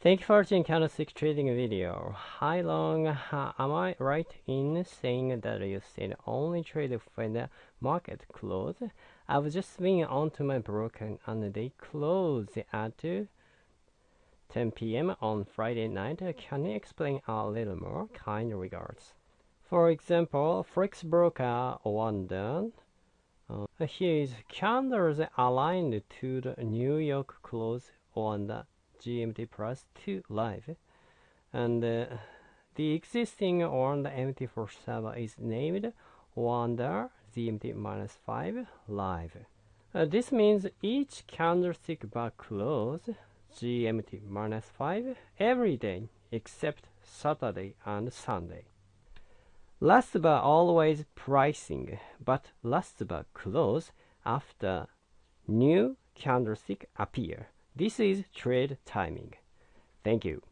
Thank you for watching candlestick trading video. Hi Long, uh, am I right in saying that you said only trade when the market close? I've just been onto my broker and they close at 10 p.m. on Friday night. Can you explain a little more? Kind regards. For example, Forex broker London. Uh, here is candles aligned to the New York close on the GMT plus 2 live and uh, the existing on the MT47 is named Wonder GMT minus 5 live. Uh, this means each candlestick bar close GMT minus 5 every day except Saturday and Sunday. Last bar always pricing, but last bar close after new candlestick appear. This is trade timing. Thank you.